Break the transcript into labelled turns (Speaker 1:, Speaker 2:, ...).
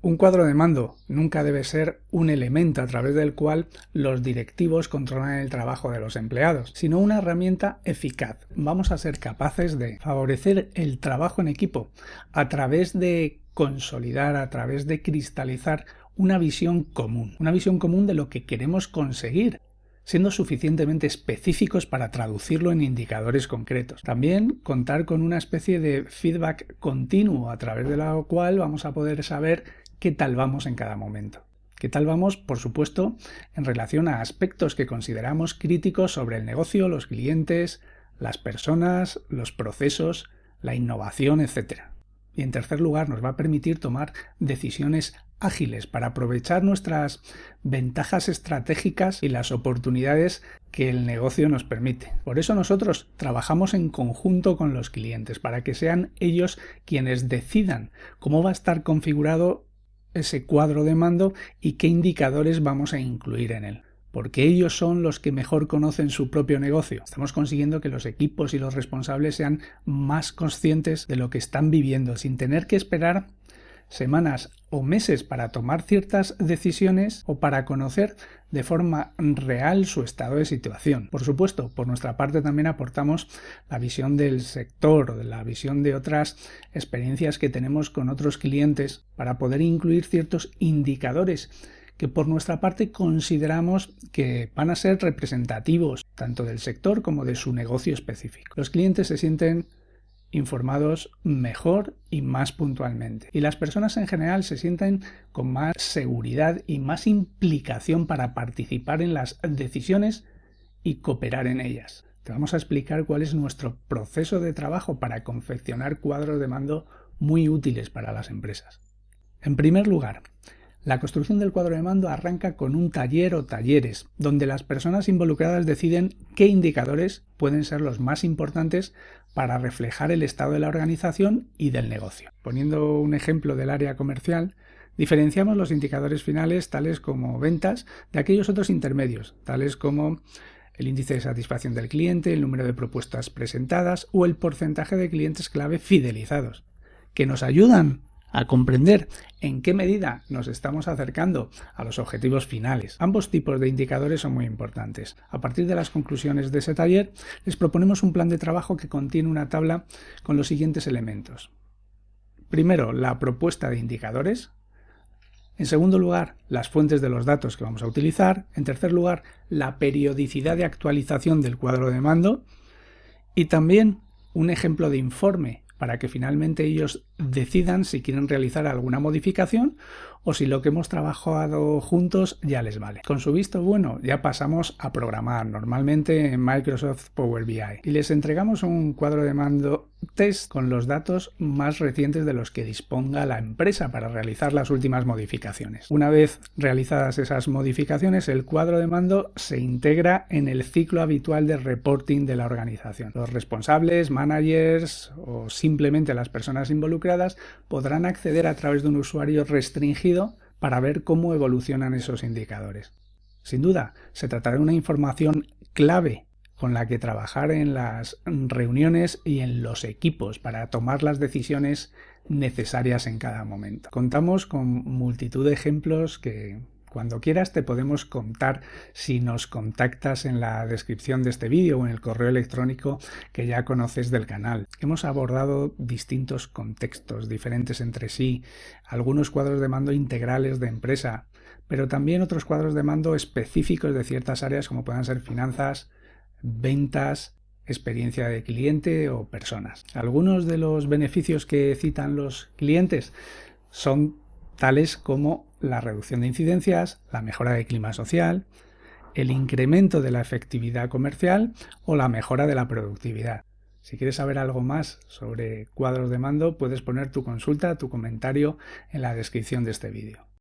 Speaker 1: Un cuadro de mando nunca debe ser un elemento a través del cual los directivos controlan el trabajo de los empleados, sino una herramienta eficaz. Vamos a ser capaces de favorecer el trabajo en equipo a través de consolidar, a través de cristalizar una visión común, una visión común de lo que queremos conseguir siendo suficientemente específicos para traducirlo en indicadores concretos. También contar con una especie de feedback continuo a través de la cual vamos a poder saber qué tal vamos en cada momento. ¿Qué tal vamos? Por supuesto, en relación a aspectos que consideramos críticos sobre el negocio, los clientes, las personas, los procesos, la innovación, etc. Y en tercer lugar, nos va a permitir tomar decisiones ágiles para aprovechar nuestras ventajas estratégicas y las oportunidades que el negocio nos permite. Por eso nosotros trabajamos en conjunto con los clientes, para que sean ellos quienes decidan cómo va a estar configurado ese cuadro de mando y qué indicadores vamos a incluir en él porque ellos son los que mejor conocen su propio negocio. Estamos consiguiendo que los equipos y los responsables sean más conscientes de lo que están viviendo, sin tener que esperar semanas o meses para tomar ciertas decisiones o para conocer de forma real su estado de situación. Por supuesto, por nuestra parte también aportamos la visión del sector, la visión de otras experiencias que tenemos con otros clientes para poder incluir ciertos indicadores que por nuestra parte consideramos que van a ser representativos tanto del sector como de su negocio específico. Los clientes se sienten informados mejor y más puntualmente. Y las personas en general se sienten con más seguridad y más implicación para participar en las decisiones y cooperar en ellas. Te vamos a explicar cuál es nuestro proceso de trabajo para confeccionar cuadros de mando muy útiles para las empresas. En primer lugar, la construcción del cuadro de mando arranca con un taller o talleres, donde las personas involucradas deciden qué indicadores pueden ser los más importantes para reflejar el estado de la organización y del negocio. Poniendo un ejemplo del área comercial, diferenciamos los indicadores finales tales como ventas de aquellos otros intermedios, tales como el índice de satisfacción del cliente, el número de propuestas presentadas o el porcentaje de clientes clave fidelizados, que nos ayudan a comprender en qué medida nos estamos acercando a los objetivos finales. Ambos tipos de indicadores son muy importantes. A partir de las conclusiones de ese taller, les proponemos un plan de trabajo que contiene una tabla con los siguientes elementos. Primero, la propuesta de indicadores. En segundo lugar, las fuentes de los datos que vamos a utilizar. En tercer lugar, la periodicidad de actualización del cuadro de mando. Y también un ejemplo de informe para que finalmente ellos decidan si quieren realizar alguna modificación o si lo que hemos trabajado juntos ya les vale. Con su visto bueno ya pasamos a programar normalmente en Microsoft Power BI y les entregamos un cuadro de mando test con los datos más recientes de los que disponga la empresa para realizar las últimas modificaciones. Una vez realizadas esas modificaciones, el cuadro de mando se integra en el ciclo habitual de reporting de la organización. Los responsables, managers o simplemente las personas involucradas podrán acceder a través de un usuario restringido para ver cómo evolucionan esos indicadores. Sin duda, se tratará de una información clave con la que trabajar en las reuniones y en los equipos para tomar las decisiones necesarias en cada momento. Contamos con multitud de ejemplos que cuando quieras te podemos contar si nos contactas en la descripción de este vídeo o en el correo electrónico que ya conoces del canal. Hemos abordado distintos contextos diferentes entre sí, algunos cuadros de mando integrales de empresa, pero también otros cuadros de mando específicos de ciertas áreas como puedan ser finanzas, ventas, experiencia de cliente o personas. Algunos de los beneficios que citan los clientes son tales como la reducción de incidencias, la mejora del clima social, el incremento de la efectividad comercial o la mejora de la productividad. Si quieres saber algo más sobre cuadros de mando, puedes poner tu consulta, tu comentario en la descripción de este vídeo.